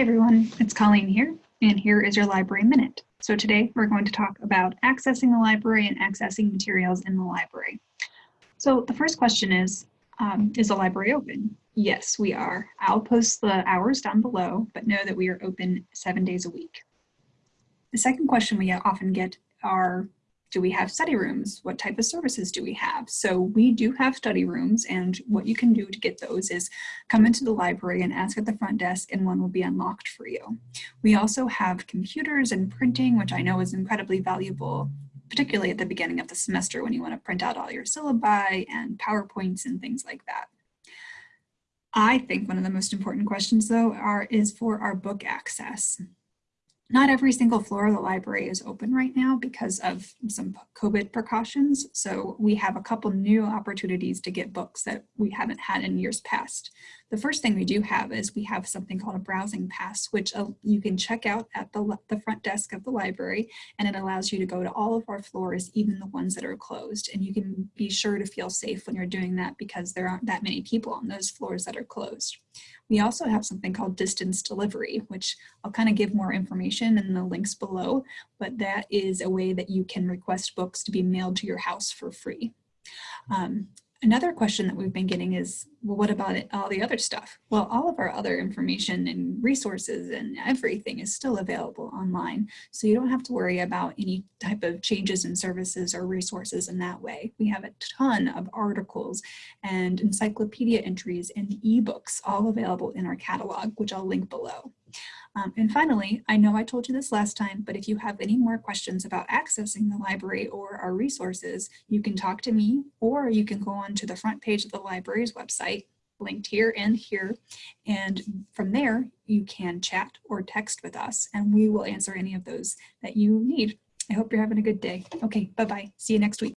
Hey everyone, it's Colleen here, and here is your library minute. So today we're going to talk about accessing the library and accessing materials in the library. So the first question is, um, is the library open? Yes, we are. I'll post the hours down below, but know that we are open seven days a week. The second question we often get are, do we have study rooms? What type of services do we have? So we do have study rooms and what you can do to get those is come into the library and ask at the front desk and one will be unlocked for you. We also have computers and printing, which I know is incredibly valuable, particularly at the beginning of the semester when you want to print out all your syllabi and PowerPoints and things like that. I think one of the most important questions though are is for our book access. Not every single floor of the library is open right now because of some COVID precautions. So we have a couple new opportunities to get books that we haven't had in years past. The first thing we do have is we have something called a browsing pass, which uh, you can check out at the, the front desk of the library, and it allows you to go to all of our floors, even the ones that are closed. And you can be sure to feel safe when you're doing that because there aren't that many people on those floors that are closed. We also have something called distance delivery, which I'll kind of give more information in the links below, but that is a way that you can request books to be mailed to your house for free. Um, Another question that we've been getting is, well, what about it, all the other stuff? Well, all of our other information and resources and everything is still available online. So you don't have to worry about any type of changes in services or resources in that way. We have a ton of articles and encyclopedia entries and ebooks all available in our catalog, which I'll link below. Um, and finally, I know I told you this last time, but if you have any more questions about accessing the library or our resources, you can talk to me or you can go on to the front page of the library's website linked here and here. And from there, you can chat or text with us and we will answer any of those that you need. I hope you're having a good day. Okay, bye-bye. See you next week.